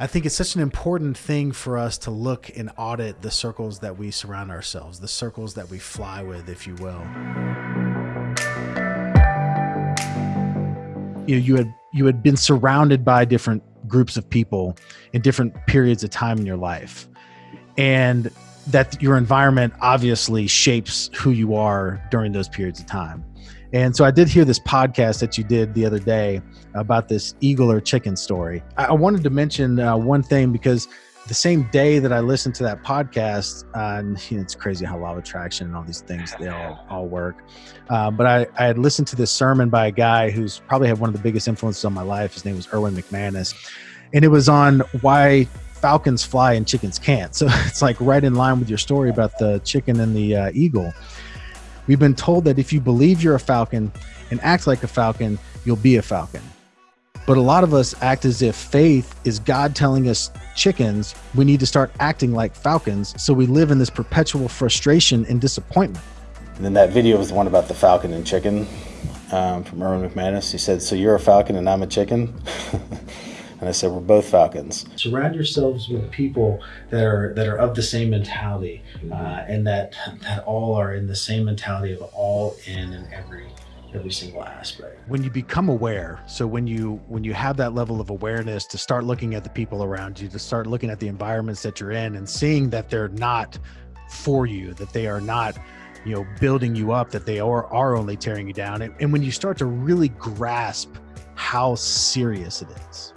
I think it's such an important thing for us to look and audit the circles that we surround ourselves, the circles that we fly with, if you will. You know, you had you had been surrounded by different groups of people in different periods of time in your life. And that your environment obviously shapes who you are during those periods of time. And so I did hear this podcast that you did the other day about this eagle or chicken story. I wanted to mention uh, one thing because the same day that I listened to that podcast, uh, and you know, it's crazy how law of attraction and all these things they all all work. Uh, but I, I had listened to this sermon by a guy who's probably had one of the biggest influences on my life. His name was Erwin McManus, and it was on why falcons fly and chickens can't. So it's like right in line with your story about the chicken and the uh, eagle. We've been told that if you believe you're a falcon and act like a falcon, you'll be a falcon. But a lot of us act as if faith is God telling us chickens, we need to start acting like falcons. So we live in this perpetual frustration and disappointment. And then that video was the one about the falcon and chicken um, from Erwin McManus. He said, So you're a falcon and I'm a chicken? and I said, We're both falcons. Surround yourselves with people that are that are of the same mentality, uh, and that that all are in the same mentality of all in and every every single aspect. When you become aware so when you when you have that level of awareness to start looking at the people around you to start looking at the environments that you're in and seeing that they're not for you that they are not you know building you up that they are are only tearing you down and, and when you start to really grasp how serious it is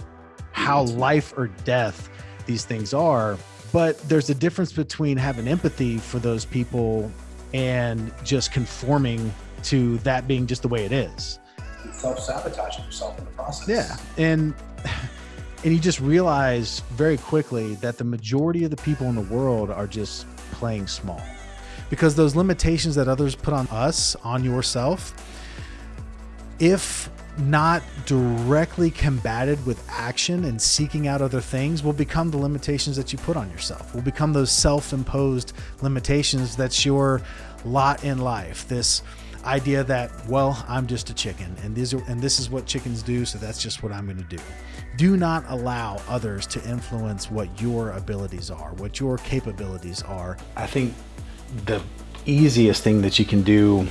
how life or death these things are but there's a difference between having empathy for those people and just conforming to that being just the way it is. Self-sabotaging yourself in the process. Yeah. And and you just realize very quickly that the majority of the people in the world are just playing small. Because those limitations that others put on us, on yourself, if not directly combated with action and seeking out other things will become the limitations that you put on yourself will become those self-imposed limitations that's your lot in life this idea that well i'm just a chicken and these are and this is what chickens do so that's just what i'm going to do. Do not allow others to influence what your abilities are what your capabilities are. I think the easiest thing that you can do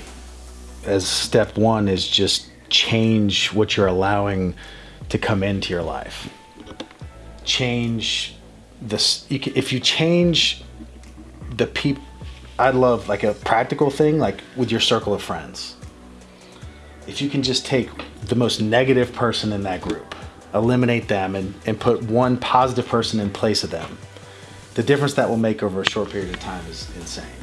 as step one is just change what you're allowing to come into your life change this if you change the people I'd love like a practical thing, like with your circle of friends. If you can just take the most negative person in that group, eliminate them and, and put one positive person in place of them, the difference that will make over a short period of time is insane.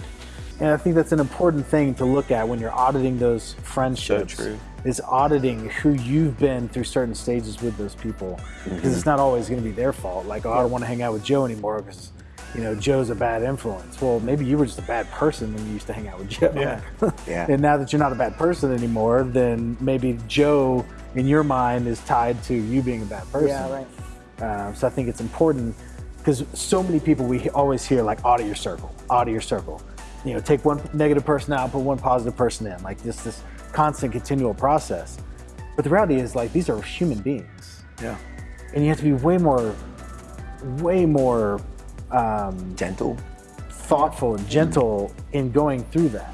And I think that's an important thing to look at when you're auditing those friendships. So true. is auditing who you've been through certain stages with those people. Because mm -hmm. it's not always going to be their fault. Like, oh, I don't want to hang out with Joe anymore because you know, Joe's a bad influence. Well, maybe you were just a bad person when you used to hang out with Joe. Yeah. yeah. and now that you're not a bad person anymore, then maybe Joe in your mind is tied to you being a bad person. Yeah, right. Um, so I think it's important because so many people we always hear like audit your circle, audit your circle. You know, take one negative person out, put one positive person in, like just this constant continual process. But the reality is like these are human beings. Yeah. And you have to be way more, way more um, gentle, thoughtful and gentle in going through that.